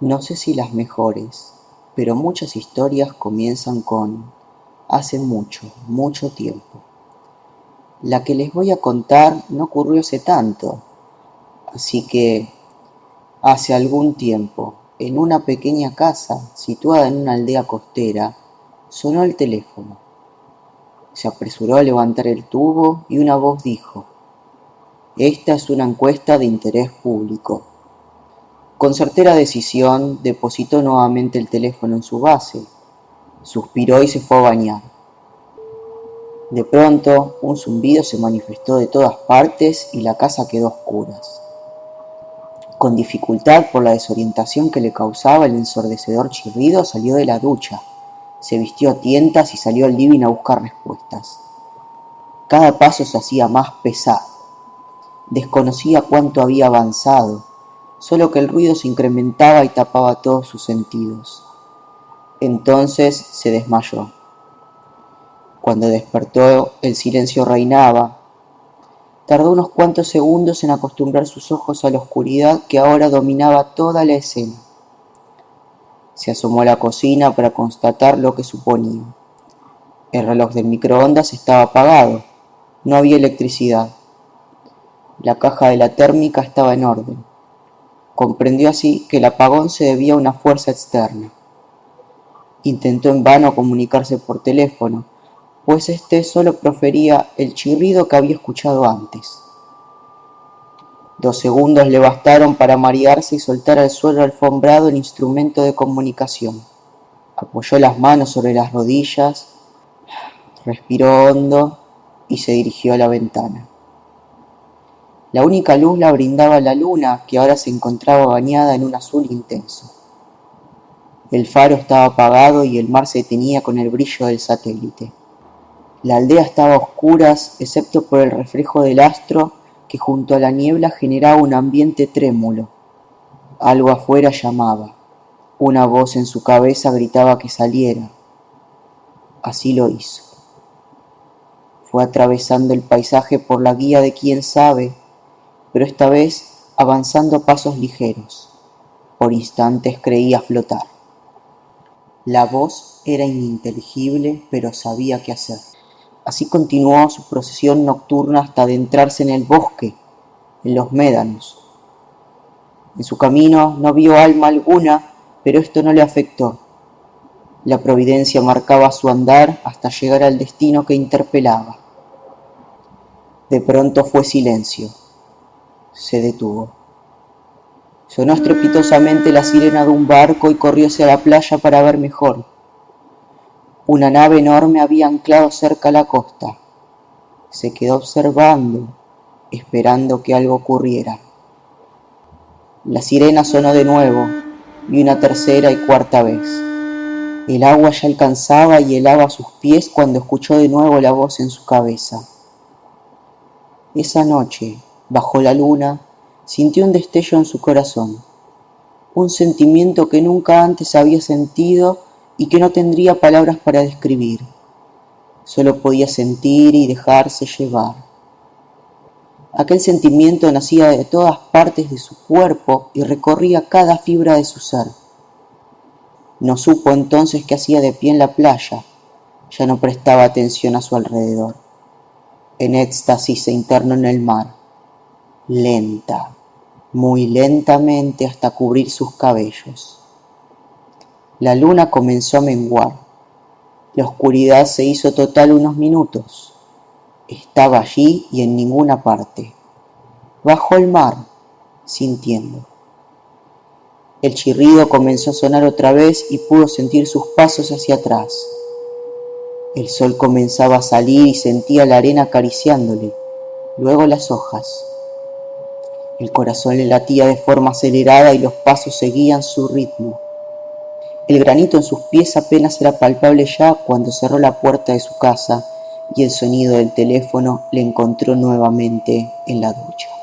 No sé si las mejores, pero muchas historias comienzan con hace mucho, mucho tiempo. La que les voy a contar no ocurrió hace tanto, así que hace algún tiempo, en una pequeña casa situada en una aldea costera, sonó el teléfono. Se apresuró a levantar el tubo y una voz dijo, Esta es una encuesta de interés público. Con certera decisión depositó nuevamente el teléfono en su base, suspiró y se fue a bañar. De pronto, un zumbido se manifestó de todas partes y la casa quedó a oscuras. Con dificultad por la desorientación que le causaba el ensordecedor chirrido, salió de la ducha, se vistió a tientas y salió al living a buscar respuestas. Cada paso se hacía más pesado. Desconocía cuánto había avanzado, solo que el ruido se incrementaba y tapaba todos sus sentidos. Entonces se desmayó. Cuando despertó el silencio reinaba. Tardó unos cuantos segundos en acostumbrar sus ojos a la oscuridad que ahora dominaba toda la escena. Se asomó a la cocina para constatar lo que suponía. El reloj del microondas estaba apagado. No había electricidad. La caja de la térmica estaba en orden. Comprendió así que el apagón se debía a una fuerza externa. Intentó en vano comunicarse por teléfono, pues éste solo profería el chirrido que había escuchado antes. Dos segundos le bastaron para marearse y soltar al suelo alfombrado el instrumento de comunicación. Apoyó las manos sobre las rodillas, respiró hondo y se dirigió a la ventana. La única luz la brindaba la luna, que ahora se encontraba bañada en un azul intenso. El faro estaba apagado y el mar se tenía con el brillo del satélite. La aldea estaba a oscuras, excepto por el reflejo del astro que junto a la niebla generaba un ambiente trémulo. Algo afuera llamaba. Una voz en su cabeza gritaba que saliera. Así lo hizo. Fue atravesando el paisaje por la guía de quién sabe pero esta vez avanzando a pasos ligeros. Por instantes creía flotar. La voz era ininteligible, pero sabía qué hacer. Así continuó su procesión nocturna hasta adentrarse en el bosque, en los médanos. En su camino no vio alma alguna, pero esto no le afectó. La providencia marcaba su andar hasta llegar al destino que interpelaba. De pronto fue silencio se detuvo. Sonó estrepitosamente la sirena de un barco y corrió hacia la playa para ver mejor. Una nave enorme había anclado cerca a la costa. Se quedó observando, esperando que algo ocurriera. La sirena sonó de nuevo, y una tercera y cuarta vez. El agua ya alcanzaba y helaba sus pies cuando escuchó de nuevo la voz en su cabeza. Esa noche, bajo la luna, sintió un destello en su corazón, un sentimiento que nunca antes había sentido y que no tendría palabras para describir. Solo podía sentir y dejarse llevar. Aquel sentimiento nacía de todas partes de su cuerpo y recorría cada fibra de su ser. No supo entonces qué hacía de pie en la playa, ya no prestaba atención a su alrededor. En éxtasis se internó en el mar lenta, muy lentamente hasta cubrir sus cabellos. La luna comenzó a menguar. La oscuridad se hizo total unos minutos. Estaba allí y en ninguna parte. Bajo el mar, sintiendo. El chirrido comenzó a sonar otra vez y pudo sentir sus pasos hacia atrás. El sol comenzaba a salir y sentía la arena acariciándole, luego las hojas. El corazón le latía de forma acelerada y los pasos seguían su ritmo. El granito en sus pies apenas era palpable ya cuando cerró la puerta de su casa y el sonido del teléfono le encontró nuevamente en la ducha.